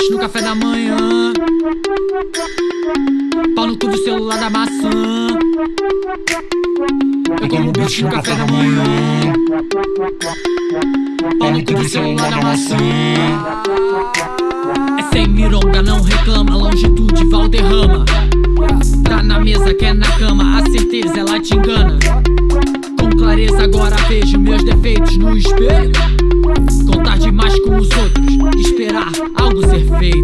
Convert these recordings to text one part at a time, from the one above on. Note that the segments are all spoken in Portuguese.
Bitch no café da manhã. Pau no cu do celular da maçã. Eu como bitch no café da manhã. Pau no cu do celular da maçã. É sem mironga, não reclama. Longitude, Valderrama. Tá na mesa, quer na cama. A certeza ela te engana. Com clareza agora vejo meus defeitos no espelho. Eu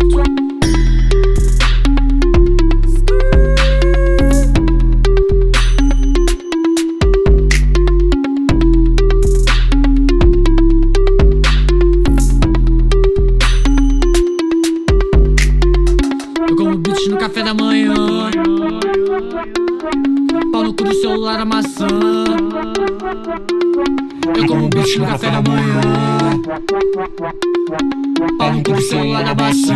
como bitch no café da manhã. Pau no cu do celular, a maçã. Eu como bitch no café da manhã. Pau no cu do celular, a maçã.